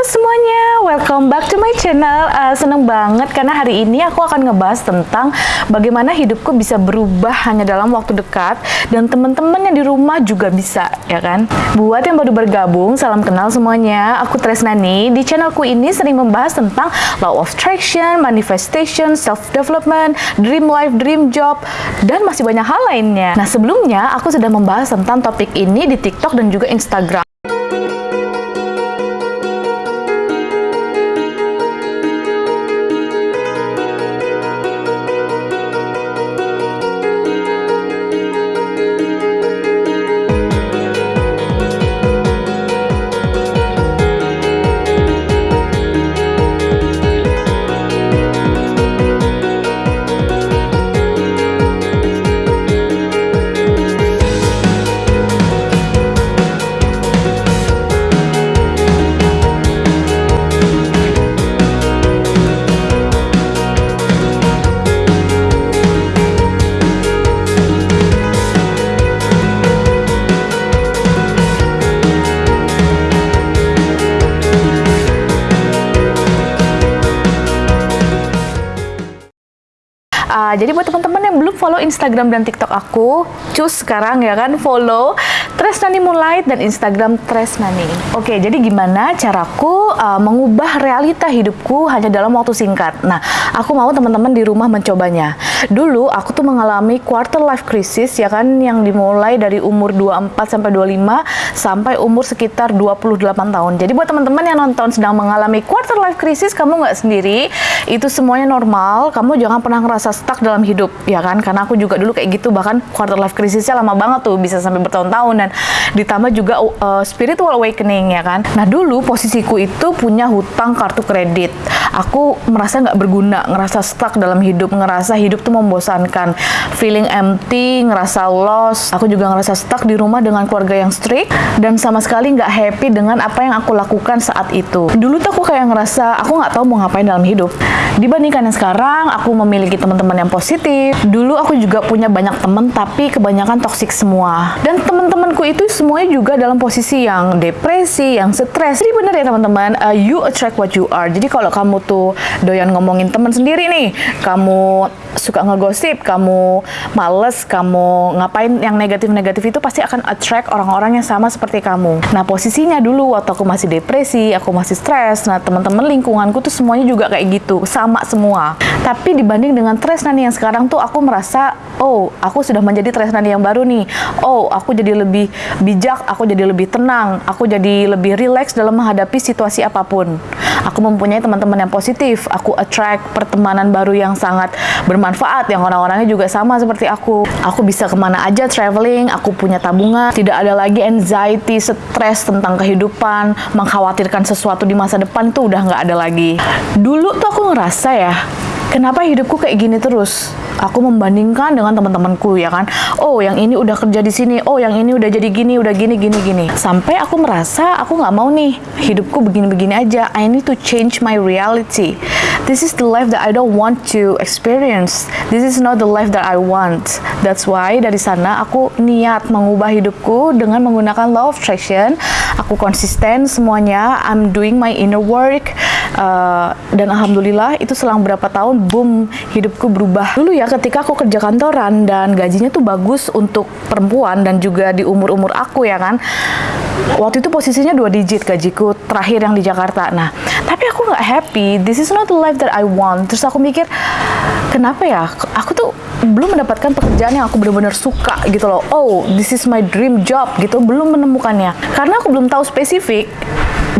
Halo semuanya, welcome back to my channel. Uh, seneng banget karena hari ini aku akan ngebahas tentang bagaimana hidupku bisa berubah hanya dalam waktu dekat dan teman-teman yang di rumah juga bisa, ya kan? Buat yang baru bergabung, salam kenal semuanya. Aku Tresnani. Di channelku ini sering membahas tentang law of attraction, manifestation, self development, dream life, dream job, dan masih banyak hal lainnya. Nah, sebelumnya aku sudah membahas tentang topik ini di TikTok dan juga Instagram. Jadi buat teman-teman yang belum follow Instagram dan TikTok aku, cus sekarang ya kan follow Tresnani Moonlight dan Instagram Tresnani. Oke, jadi gimana caraku uh, mengubah realita hidupku hanya dalam waktu singkat? Nah, aku mau teman-teman di rumah mencobanya. Dulu aku tuh mengalami quarter life crisis ya kan yang dimulai dari umur 24 sampai 25 sampai umur sekitar 28 tahun. Jadi buat teman-teman yang nonton sedang mengalami quarter life crisis, kamu nggak sendiri. Itu semuanya normal. Kamu jangan pernah ngerasa stuck dalam hidup ya kan karena aku juga dulu kayak gitu bahkan quarter life crisisnya lama banget tuh bisa sampai bertahun-tahun dan ditambah juga uh, spiritual awakening ya kan? Nah dulu posisiku itu punya hutang kartu kredit. Aku merasa nggak berguna ngerasa stuck dalam hidup ngerasa hidup tuh membosankan. Feeling empty ngerasa lost. Aku juga ngerasa stuck di rumah dengan keluarga yang strict dan sama sekali nggak happy dengan apa yang aku lakukan saat itu. Dulu tuh aku kayak ngerasa aku nggak tahu mau ngapain dalam hidup. Dibandingkan yang sekarang aku memiliki teman-teman teman yang positif. Dulu aku juga punya banyak teman tapi kebanyakan toksik semua. Dan teman-temanku itu semuanya juga dalam posisi yang depresi, yang stres. Jadi bener ya teman-teman, uh, you attract what you are. Jadi kalau kamu tuh doyan ngomongin teman sendiri nih, kamu suka ngegosip, kamu males, kamu ngapain yang negatif-negatif itu pasti akan attract orang-orang yang sama seperti kamu. Nah posisinya dulu waktu aku masih depresi, aku masih stres, nah teman-teman lingkunganku tuh semuanya juga kayak gitu, sama semua. Tapi dibanding dengan Tresnani yang sekarang tuh aku merasa, oh aku sudah menjadi Tresnani yang baru nih. Oh aku jadi lebih bijak, aku jadi lebih tenang, aku jadi lebih rileks dalam menghadapi situasi apa pun. Aku mempunyai teman-teman yang positif, aku attract pertemanan baru yang sangat bermanfaat, yang orang-orangnya juga sama seperti aku. Aku bisa ke mana aja traveling, aku punya tabungan, tidak ada lagi anxiety, stres tentang kehidupan, mengkhawatirkan sesuatu di masa depan itu udah nggak ada lagi. Dulu tuh aku ngerasa ya, kenapa hidupku kayak gini terus? Aku membandingkan dengan teman-temanku ya kan. Oh, yang ini udah kerja di sini. Oh, yang ini udah jadi gini, udah gini, gini, gini. Sampai aku merasa aku nggak mau nih hidupku begini-begini aja. I need to change my reality. This is the life that I don't want to experience. This is not the life that I want. That's why dari sana aku niat mengubah hidupku dengan menggunakan law of attraction. Aku konsisten semuanya. I'm doing my inner work. Uh, dan alhamdulillah itu selang berapa tahun boom hidupku berubah dulu ya ketika aku kerja kantoran dan gajinya tuh bagus untuk perempuan dan juga di umur-umur aku ya kan? Waktu itu posisinya dua digit gajiku terakhir yang di Jakarta. Nah tapi aku nggak happy. This is not the life that I want. Terus aku mikir kenapa ya? Aku tuh belum mendapatkan pekerjaan yang aku benar-benar suka gitu loh. Oh this is my dream job gitu. Belum menemukannya. Karena aku belum tahu spesifik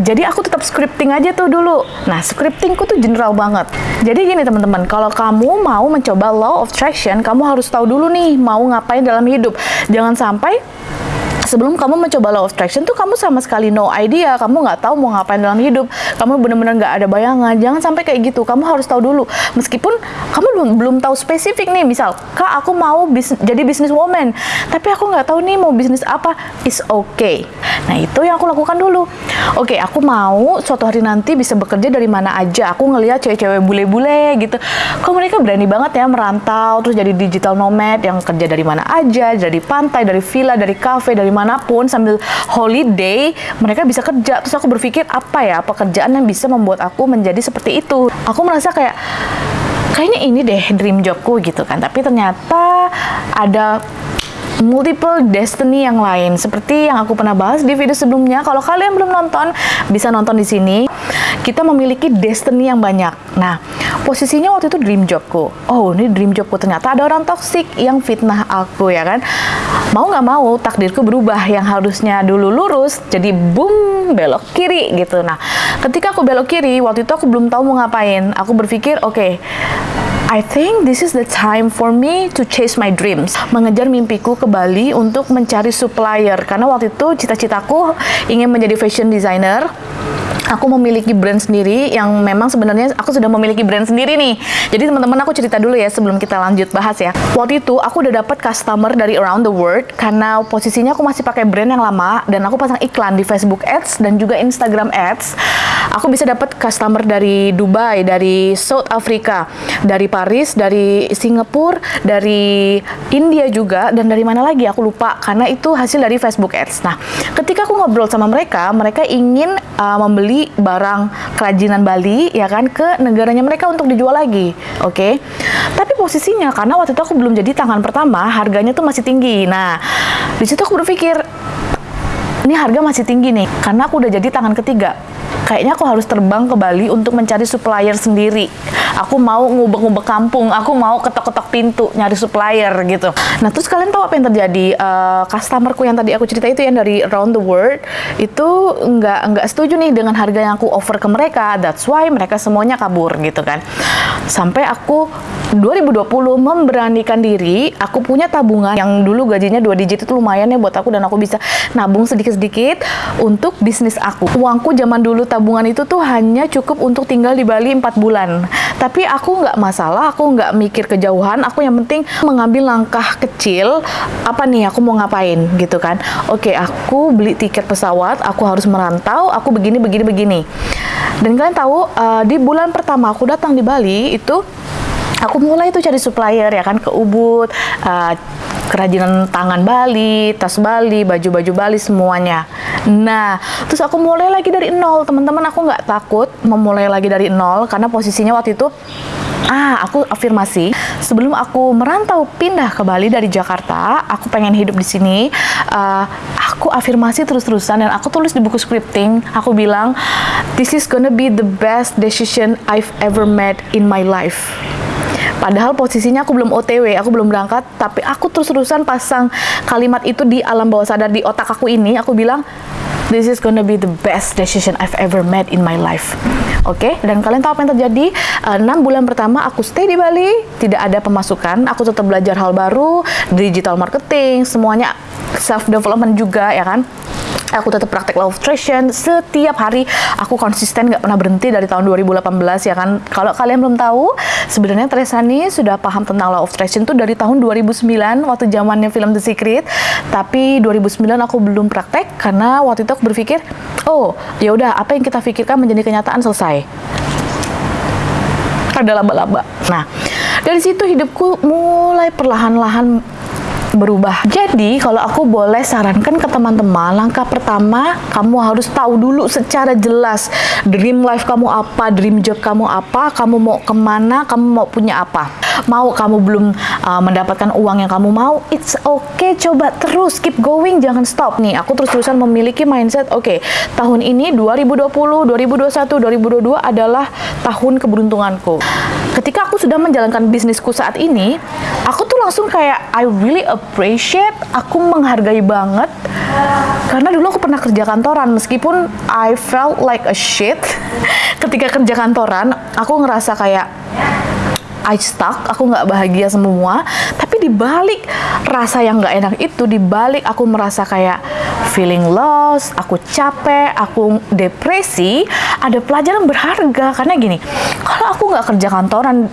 jadi aku tetap scripting aja tuh dulu. Nah, scriptingku tuh general banget. Jadi gini teman-teman, kalau kamu mau mencoba law of attraction, kamu harus tahu dulu nih mau ngapain dalam hidup. Jangan sampai sebelum kamu mencoba law of attraction tuh kamu sama sekali no idea, kamu nggak tahu mau ngapain dalam hidup, kamu benar-benar nggak ada bayangan. Jangan sampai kayak gitu. Kamu harus tahu dulu. Meskipun kamu belum belum tahu spesifik nih, misal, kak aku mau bis, jadi business woman, tapi aku nggak tahu nih mau bisnis apa. Is okay. Nah itu yang aku lakukan dulu. Oke, okay, aku mau suatu hari nanti bisa bekerja dari mana aja. Aku ngelihat cewek-cewek bule-bule gitu. Kok mereka berani banget ya merantau, terus jadi digital nomad yang kerja dari mana aja, dari pantai, dari villa, dari cafe, dari di mana pun sambil holiday mereka bisa kerja terus aku berpikir apa ya pekerjaan yang bisa membuat aku menjadi seperti itu aku merasa kayak kayaknya ini deh dream jobku gitu kan tapi ternyata ada multiple destiny yang lain seperti yang aku pernah bahas di video sebelumnya. Kalau kalian belum nonton, bisa nonton di sini. Kita memiliki destiny yang banyak. Nah, posisinya waktu itu dream jobku. Oh, ini dream jobku ternyata ada orang toksik yang fitnah aku ya kan. Mau nggak mau takdirku berubah yang harusnya dulu lurus jadi boom belok kiri gitu. Nah, ketika aku belok kiri waktu itu aku belum tahu mau ngapain. Aku berpikir, oke, okay, I think this is the time for me to chase my dreams. Mengejar mimpiku ke Bali untuk mencari supplier. Karena waktu itu cita-citaku ingin menjadi fashion designer aku memiliki brand sendiri yang memang sebenarnya aku sudah memiliki brand sendiri nih. Jadi teman-teman aku cerita dulu ya sebelum kita lanjut bahas ya. Waktu itu aku udah dapat customer dari around the world karena posisinya aku masih pakai brand yang lama dan aku pasang iklan di Facebook Ads dan juga Instagram Ads. Aku bisa dapat customer dari Dubai, dari South Africa, dari Paris, dari Singapura, dari India juga dan dari mana lagi aku lupa karena itu hasil dari Facebook Ads. Nah, ketika aku ngobrol sama mereka, mereka ingin uh, membeli barang kerajinan Bali ya kan ke negaranya mereka untuk dijual lagi. Oke. Okay? Tapi posisinya karena waktu itu aku belum jadi tangan pertama, harganya tuh masih tinggi. Nah, di situ aku berpikir ini harga masih tinggi nih karena aku udah jadi tangan ketiga kayaknya aku harus terbang ke Bali untuk mencari supplier sendiri. Aku mau ngubek-ngubek kampung, aku mau ketok-ketok pintu nyari supplier gitu. Nah terus kalian tahu apa yang terjadi? Uh, customerku yang tadi aku cerita itu yang dari around the world itu nggak nggak setuju nih dengan harga yang aku offer ke mereka. That's why mereka semuanya kabur gitu kan. Sampai aku 2020 memberanikan diri, aku punya tabungan yang dulu gajinya dua digit itu lumayan ya buat aku dan aku bisa nabung sedikit-sedikit untuk bisnis aku. Uangku zaman dulu tabungan itu tuh hanya cukup untuk tinggal di Bali 4 bulan. Tapi aku nggak masalah, aku nggak mikir kejauhan, aku yang penting mengambil langkah kecil, apa nih aku mau ngapain gitu kan. Oke, aku beli tiket pesawat, aku harus merantau, aku begini, begini, begini. Dan kalian tahu, uh, di bulan pertama aku datang di Bali itu aku mulai tuh cari supplier ya kan ke Ubud uh, kerajinan tangan Bali, tas Bali, baju-baju Bali semuanya. Nah, terus aku mulai lagi dari nol, teman-teman. Aku nggak takut memulai lagi dari nol karena posisinya waktu itu ah aku afirmasi sebelum aku merantau pindah ke Bali dari Jakarta aku pengen hidup di sini uh, aku afirmasi terus-terusan dan aku tulis di buku scripting aku bilang this is gonna be the best decision I've ever made in my life Padahal posisinya aku belum OTW, aku belum berangkat, tapi aku terus-terusan pasang kalimat itu di alam bawah sadar di otak aku ini. Aku bilang, this is gonna be the best decision I've ever made in my life. Oke, okay? dan kalian tahu apa yang terjadi? Uh, 6 bulan pertama aku stay di Bali, tidak ada pemasukan, aku tetap belajar hal baru, digital marketing, semuanya self development juga ya kan aku tetap praktek law of attraction setiap hari aku konsisten nggak pernah berhenti dari tahun 2018 ya kan kalau kalian belum tahu sebenarnya Tresani sudah paham tentang law of attraction tuh dari tahun 2009 waktu zamannya film The Secret. Tapi 2009 aku belum praktek karena waktu itu aku berpikir oh ya udah apa yang kita pikirkan menjadi kenyataan selesai. Ada laba-laba. Nah dari situ hidupku mulai perlahan-lahan berubah. Jadi, kalau aku boleh sarankan ke teman-teman, langkah pertama kamu harus tahu dulu secara jelas dream life kamu apa, dream job kamu apa, kamu mau ke mana, kamu mau punya apa. Mau kamu belum uh, mendapatkan uang yang kamu mau, it's okay, coba terus keep going, jangan stop nih. Aku terus-terusan memiliki mindset, oke, okay, tahun ini 2020, 2021, 2022 adalah tahun keberuntunganku. Ketika aku sudah menjalankan bisnisku saat ini, aku tuh langsung kayak I really appreciate, aku menghargai banget karena dulu aku pernah kerja kantoran meskipun I felt like a shit ketika kerja kantoran, aku ngerasa kayak I stuck, aku nggak bahagia semua. Tapi di balik rasa yang nggak enak itu, di balik aku merasa kayak feeling lost, aku capek, aku depresi, ada pelajaran berharga. Karena gini, kalau aku nggak kerja kantoran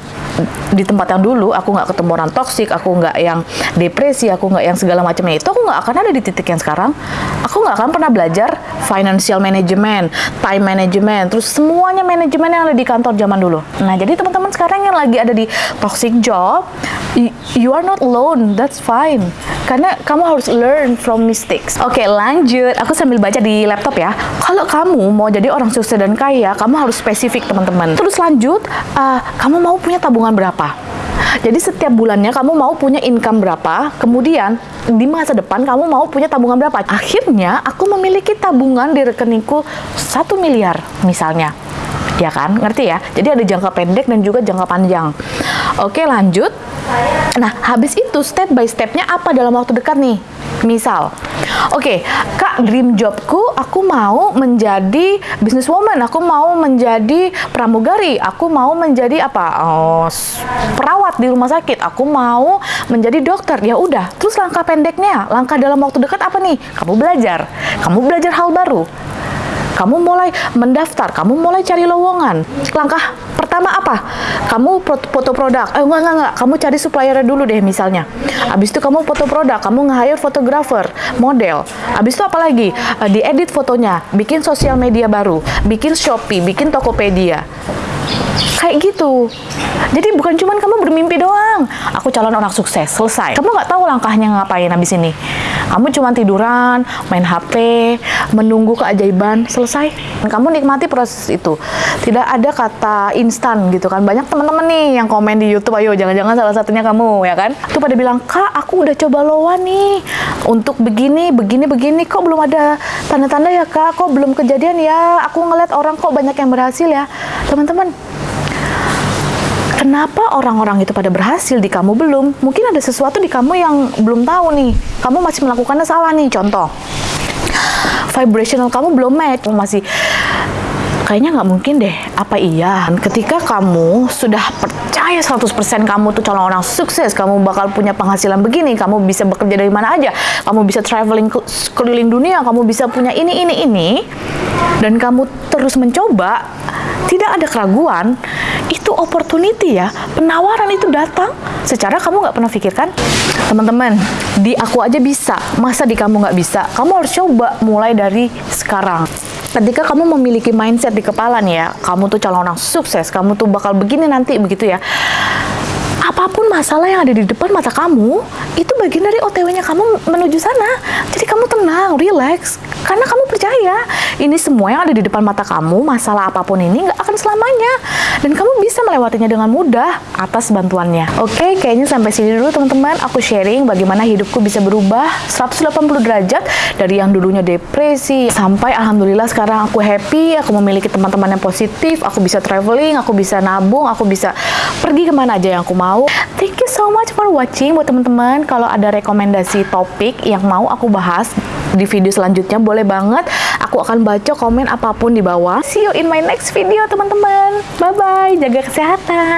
di tempat yang dulu, aku nggak ketemu orang toksik, aku nggak yang depresi, aku nggak yang segala macamnya itu, aku nggak akan ada di titik yang sekarang. Aku nggak akan pernah belajar financial management, time management, terus semuanya manajemen yang ada di kantor zaman dulu. Nah, jadi teman-teman sekarang yang lagi ada di toxic job, You are not alone, that's fine. Karena kamu harus learn from mistakes. Oke, lanjut. Aku sambil baca di laptop ya. Kalau kamu mau jadi orang sukses dan kaya, kamu harus spesifik, teman-teman. Terus lanjut, uh, kamu mau punya tabungan berapa? Jadi setiap bulannya kamu mau punya income berapa, kemudian di masa depan kamu mau punya tabungan berapa. Akhirnya aku memiliki tabungan di rekeningku 1 miliar misalnya. Ya kan? Ngerti ya? Jadi ada jangka pendek dan juga jangka panjang. Oke, lanjut. Nah, habis itu step by stepnya apa dalam waktu dekat nih? Misal, oke, kak, dream jobku, aku mau menjadi businesswoman, aku mau menjadi pramugari, aku mau menjadi apa? Oh, perawat di rumah sakit, aku mau menjadi dokter. Ya udah, terus langkah pendeknya, langkah dalam waktu dekat apa nih? Kamu belajar, kamu belajar hal baru kamu mulai mendaftar, kamu mulai cari lowongan. Langkah pertama apa? Kamu foto produk. Eh enggak enggak enggak, kamu cari supplier dulu deh misalnya. Habis itu kamu foto produk, kamu nge-hire fotografer, model. Habis itu apa lagi? Eh, diedit fotonya, bikin sosial media baru, bikin Shopee, bikin Tokopedia. Kayak gitu. Jadi bukan cuman kamu bermimpi doang. Aku calon orang sukses, selesai. Kamu nggak tahu langkahnya ngapain habis ini. Kamu cuma tiduran, main HP, menunggu keajaiban, selesai. Kamu nikmati proses itu. Tidak ada kata instan gitu kan. Banyak teman-teman nih yang komen di YouTube, ayo jangan-jangan salah satunya kamu ya kan. Itu pada bilang, "Kak, aku udah coba loan nih untuk begini, begini, begini. Kok belum ada tanda-tanda ya, Kak? Kok belum kejadian ya? Aku ngeliat orang kok banyak yang berhasil ya." Teman-teman, Kenapa orang-orang itu pada berhasil di kamu belum? Mungkin ada sesuatu di kamu yang belum tahu nih. Kamu masih melakukannya salah nih. Contoh, vibrational kamu belum match. Kamu masih kayaknya nggak mungkin deh. Apa iya? Ketika kamu sudah percaya 100% kamu tuh calon orang sukses, kamu bakal punya penghasilan begini, kamu bisa bekerja dari mana aja, kamu bisa traveling ke- keliling dunia, kamu bisa punya ini, ini, ini, dan kamu terus mencoba, tidak ada keraguan, itu opportunity ya, penawaran itu datang secara kamu nggak pernah pikirkan. Teman-teman, di aku aja bisa, masa di kamu nggak bisa? Kamu harus coba mulai dari sekarang. Ketika kamu memiliki mindset di kepala nih ya, kamu tuh calon orang sukses, kamu tuh bakal begini nanti begitu ya. Apa pun masalah yang ada di depan mata kamu, itu bagian dari OTW-nya kamu menuju sana. Jadi kamu tenang, relax, karena kamu percaya ini semua yang ada di depan mata kamu, masalah apa pun ini nggak akan selamanya. Dan kamu bisa melewatinya dengan mudah atas bantuannya. Oke, kayaknya sampai sini dulu teman-teman. Aku sharing bagaimana hidupku bisa berubah 180 derajat dari yang dulunya depresi sampai alhamdulillah sekarang aku happy, aku memiliki teman-teman yang positif, aku bisa traveling, aku bisa nabung, aku bisa pergi ke mana aja yang aku mau. Thank you so much for watching buat teman-teman. Kalau ada rekomendasi topik yang mau aku bahas di video selanjutnya boleh banget. Aku akan baca komen apa pun di bawah. See you in my next video teman-teman. Bye bye, jaga kesehatan.